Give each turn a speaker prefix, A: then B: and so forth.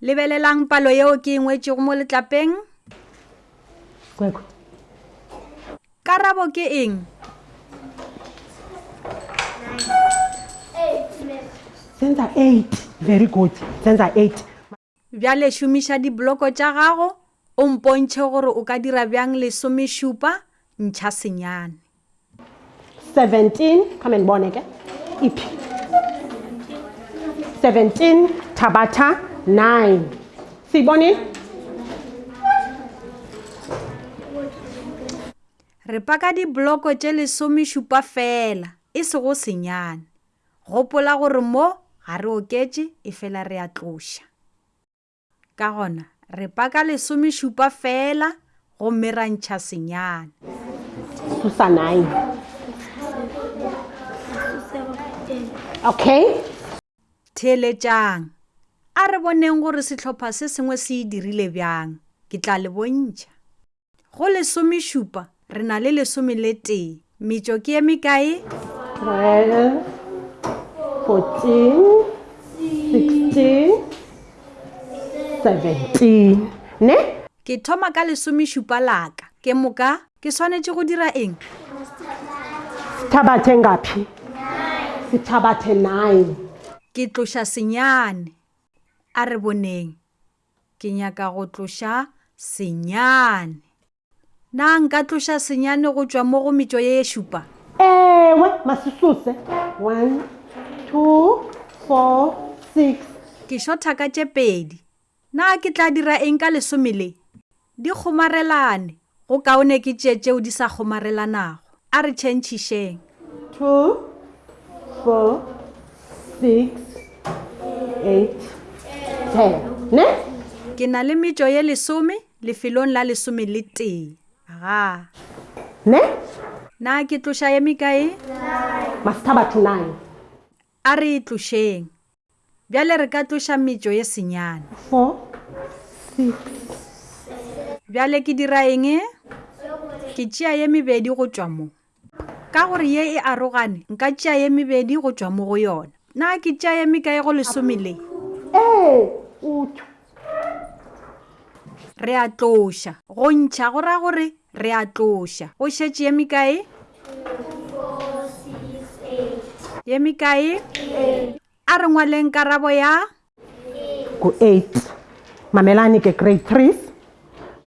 A: lebelelang palo yeo ke e ngwetšego mo letlapeng
B: Kwekwe.
A: karabo ke eng
B: Senza 8. Very good. Senza 8.
A: Bjale šomiša dibloko tša gago o mpontšhe gore o ka dira bjang lesomešupa ntšha senyane.
B: 17 come and bone ke iphi 17 thabatha 9 siyibone
A: re paka dibloko tše lesomešupa fela e sego senyane Gopola gore mo ga re oketše efela re a tloša. Ka gona re paka lesomešupa feela gomme ra ntšha senyane.
B: Susanai. Okay.
A: Theeletšang. A re boneng gore sehlopha se sengwe se e dirile bjang. Ke tla le bontšha. Go lesomešupa re na le lesome le tee. Metšo ke ye mekae?
B: 12, 14, 16, 17. Ne?
A: Ke thoma ka lesomešupa laka. Ke moka ke swanetše go dira eng?
B: Sethabathe ngapi? Sethabathe nine.
A: Ke tloša senyane. A re boneng. Ke nyaka go tloša senyane. Na nka tloša senyane go tšwa mo go metšo ye ye šupa?
B: Ewe, masisuse. One, two, four, six.
A: Ke xo thaka tše pedi. Na ke tla dira eng ka lesome le? Di kgomarelane, go kaone ke tše tšeo di sa kgomarelanago. A re tšhentšhišeng.
B: Two, four, six, eight, ten. Ne?
A: Ke na le metšo ye lesome lefelong la lesome le tee. Ga.
B: Ne?
A: Na ke tloša ye mekae?
B: Nine. Must have
A: a to nine. A re e tlošeng. Bjale re ka tloša metšo ye senyane.
B: Four, six.
A: Bjale ke dira eng? Ke tšea ye mebedi go tšwa mo. Ka gore ye e arogane, nka tšea ye mebedi go tšwa mo go yona. Na ke tšea ye mekae go lesome le?
B: Ee, o tšwa.
A: re a tloša go ntšha go raya gore re a tloša go šetše ye mekae ye mekae a re ngwaleng karabo ya
B: ku-8 mamelane ke grade 3